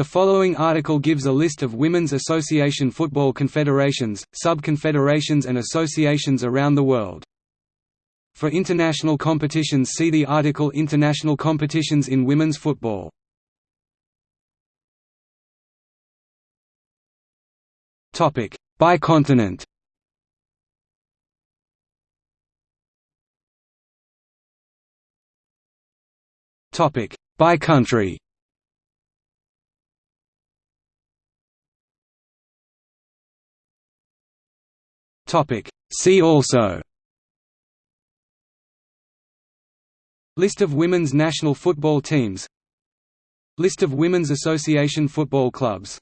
The following article gives a list of women's association football confederations, sub-confederations and associations around the world. For international competitions see the article International competitions in women's football. By continent By country See also. List of women's national football teams. List of women's association football clubs